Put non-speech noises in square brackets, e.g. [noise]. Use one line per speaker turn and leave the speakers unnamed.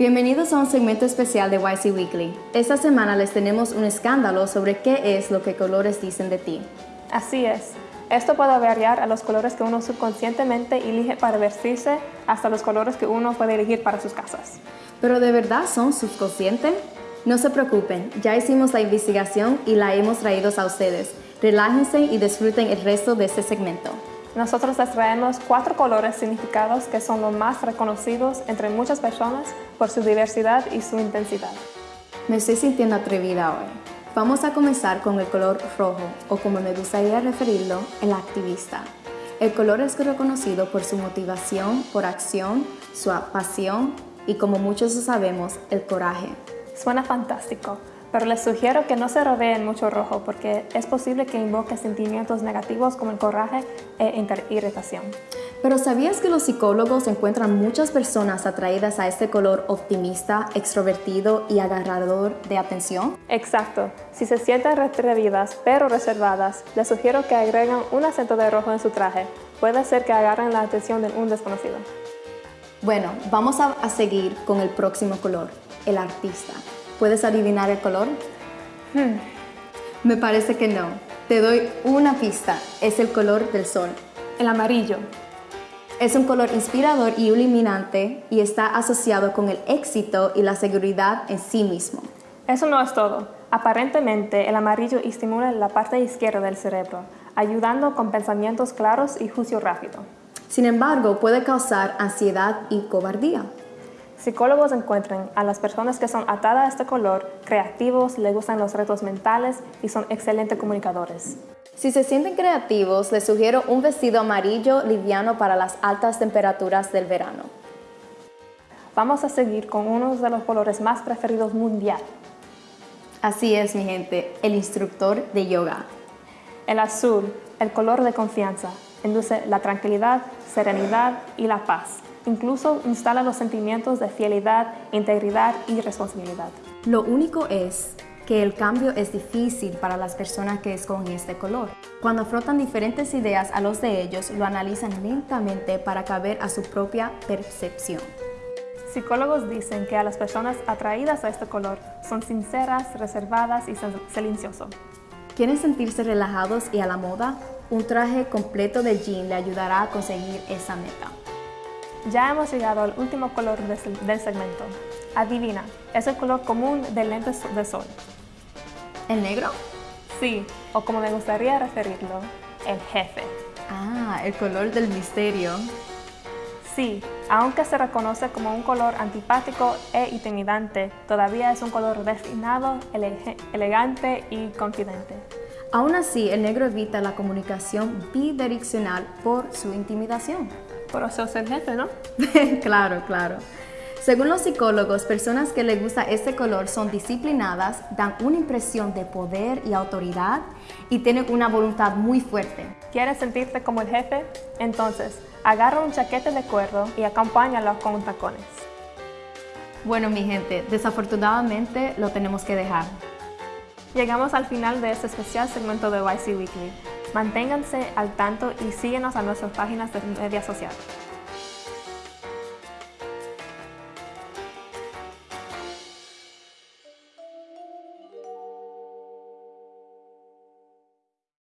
Bienvenidos a un segmento especial de YC Weekly. Esta semana les tenemos un escándalo sobre qué es lo que colores dicen de ti.
Así es. Esto puede variar a los colores que uno subconscientemente elige para vestirse hasta los colores que uno puede elegir para sus casas.
¿Pero de verdad son subconscientes? No se preocupen, ya hicimos la investigación y la hemos traído a ustedes. Relájense y disfruten el resto de este segmento.
Nosotros les traemos cuatro colores significados que son los más reconocidos entre muchas personas por su diversidad y su intensidad.
Me estoy sintiendo atrevida hoy. Vamos a comenzar con el color rojo, o como me gustaría referirlo, el activista. El color es reconocido por su motivación, por acción, su pasión y como muchos sabemos, el coraje.
Suena fantástico, pero les sugiero que no se rodeen mucho rojo porque es posible que invoque sentimientos negativos como el coraje e irritación.
Pero ¿sabías que los psicólogos encuentran muchas personas atraídas a este color optimista, extrovertido y agarrador de atención?
Exacto. Si se sienten retrevidas pero reservadas, les sugiero que agreguen un acento de rojo en su traje. Puede ser que agarren la atención de un desconocido.
Bueno, vamos a, a seguir con el próximo color, el artista. ¿Puedes adivinar el color?
Hmm.
Me parece que no. Te doy una pista. Es el color del sol.
El amarillo.
Es un color inspirador y iluminante y está asociado con el éxito y la seguridad en sí mismo.
Eso no es todo. Aparentemente, el amarillo estimula la parte izquierda del cerebro, ayudando con pensamientos claros y juicio rápido.
Sin embargo, puede causar ansiedad y cobardía.
Psicólogos encuentran a las personas que son atadas a este color creativos, les gustan los retos mentales y son excelentes comunicadores.
Si se sienten creativos, les sugiero un vestido amarillo liviano para las altas temperaturas del verano.
Vamos a seguir con uno de los colores más preferidos mundial.
Así es, mi gente, el instructor de yoga.
El azul, el color de confianza, induce la tranquilidad, serenidad y la paz. Incluso instala los sentimientos de fidelidad, integridad y responsabilidad.
Lo único es que el cambio es difícil para las personas que escogen este color. Cuando frotan diferentes ideas a los de ellos, lo analizan lentamente para caber a su propia percepción.
Psicólogos dicen que a las personas atraídas a este color son sinceras, reservadas y silenciosas.
¿Quieren sentirse relajados y a la moda? Un traje completo de jean le ayudará a conseguir esa meta.
Ya hemos llegado al último color del segmento. Adivina, es el color común de lentes de sol.
¿El negro?
Sí, o como me gustaría referirlo, el jefe.
Ah, el color del misterio.
Sí, aunque se reconoce como un color antipático e intimidante, todavía es un color refinado, elegante y confidente.
Aún así, el negro evita la comunicación bidireccional por su intimidación.
Por eso ser jefe, ¿no? [laughs]
claro, claro. Según los psicólogos, personas que les gusta este color son disciplinadas, dan una impresión de poder y autoridad y tienen una voluntad muy fuerte.
¿Quieres sentirte como el jefe? Entonces, agarra un chaquete de cuero y acompáñalo con tacones.
Bueno, mi gente, desafortunadamente lo tenemos que dejar.
Llegamos al final de este especial segmento de YC Weekly. Manténganse al tanto y síguenos a nuestras páginas de media social.